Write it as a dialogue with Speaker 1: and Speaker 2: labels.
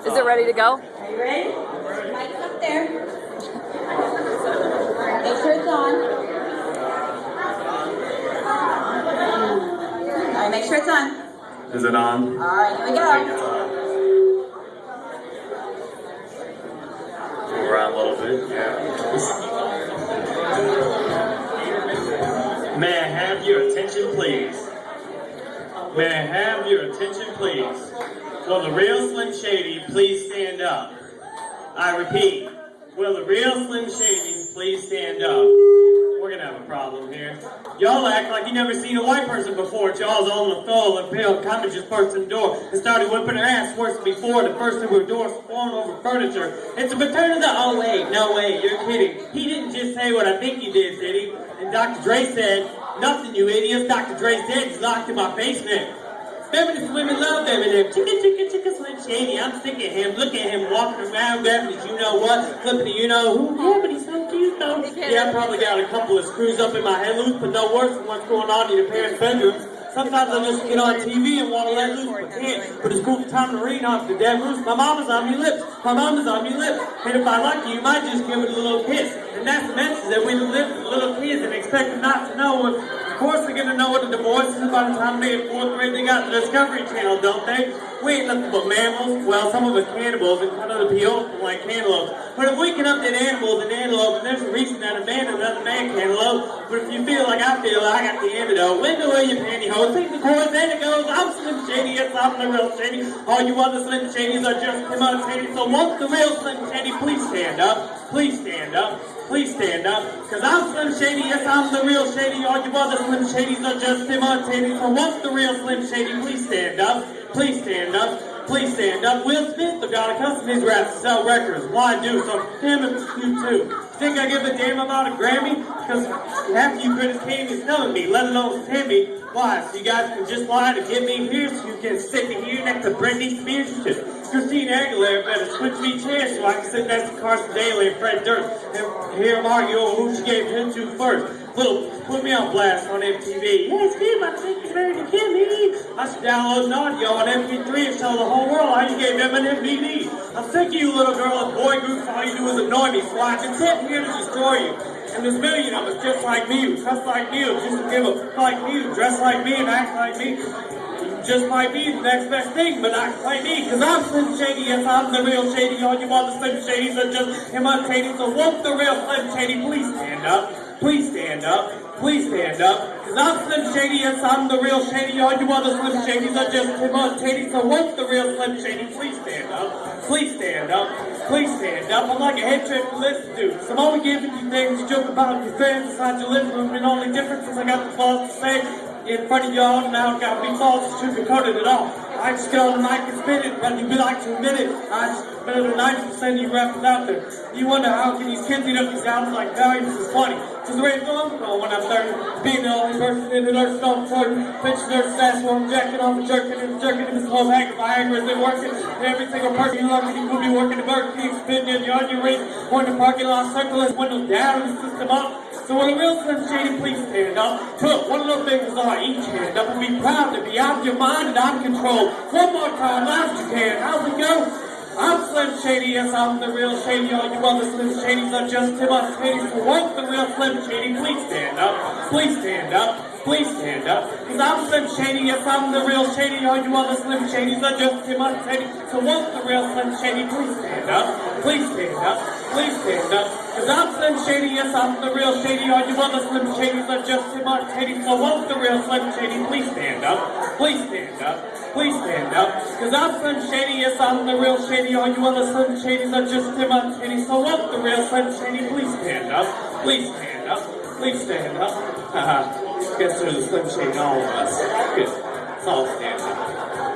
Speaker 1: Is it ready to go?
Speaker 2: Are you ready? Mike's up there. Make sure it's on. All right, make sure it's on.
Speaker 3: Is it on?
Speaker 2: All right, here we go.
Speaker 3: Move around a little bit. Yeah. May I have your attention, please? May I have your attention, please? Will the real Slim Shady please stand up? I repeat, will the real Slim Shady please stand up? We're gonna have a problem here. Y'all act like you never seen a white person before. Y'all's on the phone and kind of just burst in the door and started whipping her ass worse than before. The first two were doors falling over furniture. It's a return of the oh wait, no way, you're kidding. He didn't just say what I think he did, did he? And Dr. Dre said, nothing you idiots. Dr. Dre said he's locked in my basement. Feminist women love Eminem. Chicka, chicka, chicka, Slim Shady. I'm sick of him. Look at him walking around grabbing his you know what, flipping the you know who. Yeah, but he's so cute though. Yeah, I probably got a couple of screws up in my head loose, but no worse than what's going on in your parents' bedrooms. Sometimes I just get on TV and want to let loose, but can't. But it's cool time to read off the damn roof. My mama's on your lips. My mama's on your lips. And if I like you, you might just give it a little kiss. And that's the message that we live with little kids and expect them not to know what of course they're gonna know what a divorce is by the time they're in fourth grade. They got the Discovery Channel, don't they? We ain't nothing but mammals. Well, some of us cannibals and cut other people like cantaloupes. But if we can update animals and antelope, and there's a reason that a man is another man cantaloupe. But if you feel like I feel, I got the antidote. The way your pantyhose, take the chorus, and it goes. I'm Slim Shady, yes, I'm the real Shady. All you other Slim Shadys are just imitating. So won't the real Slim Shady please stand up? Please stand up. Please stand up. Cause I'm Slim Shady, yes, I'm the real Shady. All you other Slim Shadys are just imitating. So won't the real Slim Shady please stand up? Please stand up. Please stand up. Will Smith, the God of custom his raps to sell records. Why do? So him and you too. Think I give a damn about a Grammy? Because half you critics can't even spell me, let alone me. Why? So you guys can just lie to get me here so you can sit here next to Britney Spears? Christina Aguilera better switch me chairs so I can sit next to Carson Daly and Fred Durst and hear them argue over who she gave him to first. Little, put me on blast on MTV. Yes, Kim, I think it's ready to kill me. I should download an audio on MP3 and tell the whole world how you gave him an MVD. I'm sick of you little girl and boy groups, all you do is annoy me, so I can sit here to destroy you. And there's a million of us just like me, who dress like me, who just give a like me, who dress like me and act like me. Just might be the next best thing, but act like me, cause I'm Slim Shady, yes, I'm the real Shady. All you other Slim Shadys are just imitating, so won't the real Slim Shady please stand up? Please stand up. Please stand up. Cause I'm Slim Shady, yes, I'm the real Shady. All you other Slim Shadys are just imitating, so won't the real Slim Shady please stand up? Please stand up. Please stand up. I'm like a head trip listen to. So I'm only giving you things you joke about your friends inside your living room, and only difference is I got the balls to say in front of y'all, now got big balls to it at all. I just get on the mic and spit it, but you be like to admit it. I better than 90% of you rappers out there. You wonder how can these kids eat up these albums like values is funny. Cause the way it's going, well, when I'm 30, being the only person in the nurse stone for pitch nurse ass one jacking off and jerking and jerking in this whole bag of Viagra isn't working. Every single person you lucky you will be working the Burger King, spitting in your onion ring, or in the parking lot, circling windows down, the system up. So when a real Slim Shady, please stand up. Put one of those things on each hand up and be proud to be out of your mind and out of control. One more time, as you can. How's it go? I'm Slim Shady, yes, I'm the real Shady. All you other Slim Shadys are just imitating. So won't the real Slim Shady please stand up? Please stand up. Please stand up. Cause I'm Slim Shady, yes, I'm the real Shady. All you other Slim Shadys are just imitating. So won't the real Slim Shady please stand up? Please stand up. Please stand up. Cause I'm Slim Shady, yes, I'm the real Shady. All you other Slim Shadys are just imitating. So won't the real Slim Shady please stand up? Please stand up. Please stand up. Cause I'm Slim Shady, yes, I'm the real Shady. All you other Slim Shadys are just imitating. So won't the real Slim Shady please stand up? Please stand up. Please stand up. Haha. Guess there's a Slim Shady all of us. Good. Let's all stand up.